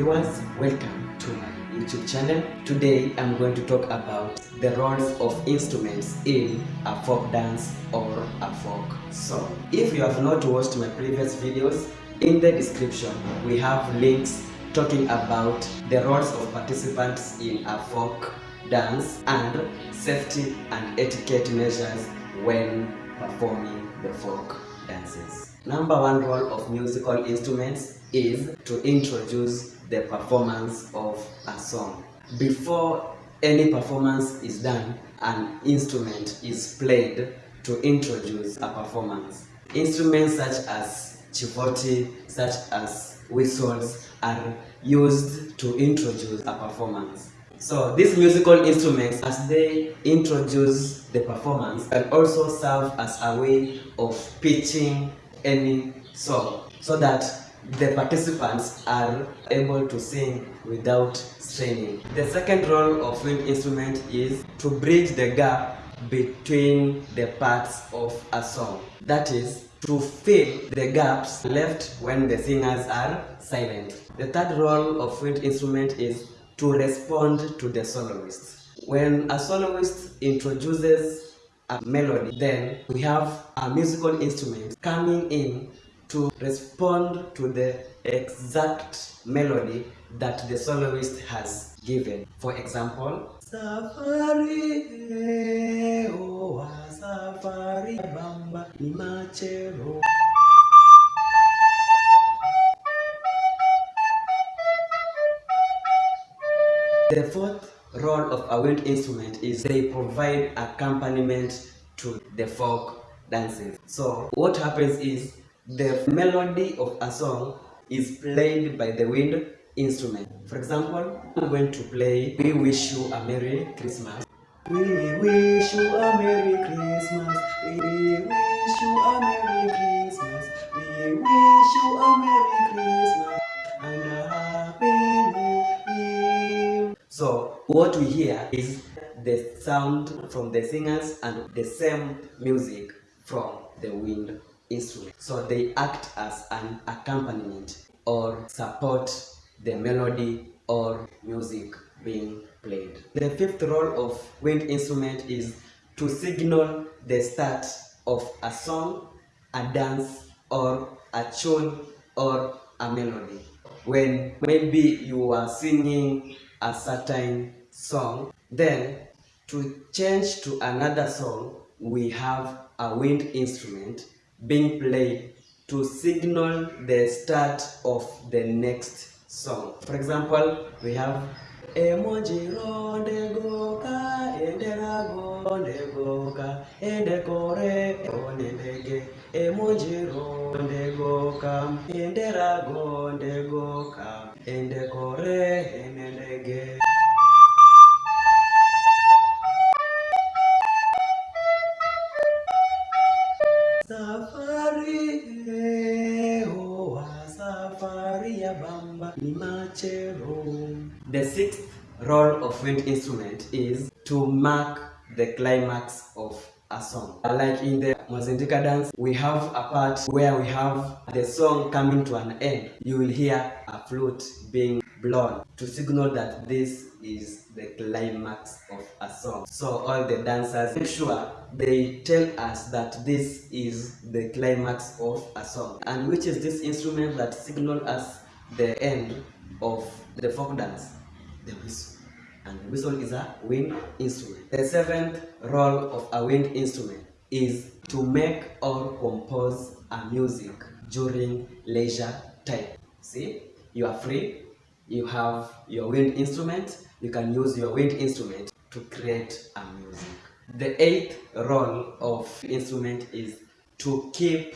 viewers, welcome to my YouTube channel. Today I'm going to talk about the roles of instruments in a folk dance or a folk song. If you have not watched my previous videos, in the description we have links talking about the roles of participants in a folk dance and safety and etiquette measures when performing the folk dances. Number one role of musical instruments is to introduce the performance of a song. Before any performance is done, an instrument is played to introduce a performance. Instruments such as chivoti, such as whistles are used to introduce a performance. So these musical instruments, as they introduce the performance, can also serve as a way of pitching any song so that the participants are able to sing without straining. The second role of wind instrument is to bridge the gap between the parts of a song. That is, to fill the gaps left when the singers are silent. The third role of wind instrument is to respond to the soloist. When a soloist introduces a melody, then we have a musical instrument coming in to respond to the exact melody that the soloist has given. For example, Safari, eh, oh, ah, safari, bamba, imachero. The fourth role of a wind instrument is they provide accompaniment to the folk dances. So what happens is the melody of a song is played by the wind instrument. For example, I'm going to play We Wish You a Merry Christmas. We wish you a Merry Christmas. We wish you a Merry Christmas. We wish you a Merry Christmas and a Happy New Year. So what we hear is the sound from the singers and the same music from the wind instrument. So they act as an accompaniment or support the melody or music being played. The fifth role of wind instrument is to signal the start of a song, a dance, or a tune or a melody. When maybe you are singing a certain song, then to change to another song, we have a wind instrument being played to signal the start of the next song. For example, we have Emojiro ndegoka enderago ndegoka endekore onendege Emojiro ndegoka enderago ndegoka endekore enendege The sixth role of wind instrument is to mark the climax of a song. Like in the Mwazindika dance, we have a part where we have the song coming to an end. You will hear a flute being blown to signal that this is the climax of a song. So all the dancers make sure they tell us that this is the climax of a song. And which is this instrument that signal us the end of the folk dance? The whistle. And the whistle is a wind instrument. The seventh role of a wind instrument is to make or compose a music during leisure time. See, you are free, you have your wind instrument, you can use your wind instrument to create a music. The eighth role of instrument is to keep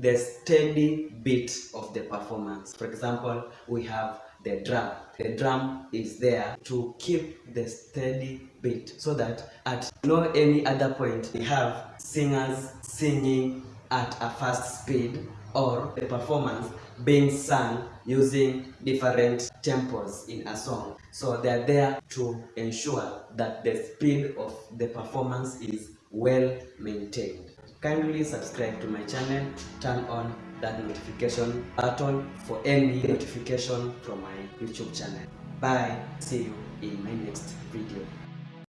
the steady beat of the performance. For example, we have the drum. The drum is there to keep the steady beat so that at no any other point we have singers singing at a fast speed or the performance being sung using different tempos in a song. So they're there to ensure that the speed of the performance is well maintained. Kindly subscribe to my channel, turn on that notification button for any notification from my YouTube channel. Bye. See you in my next video.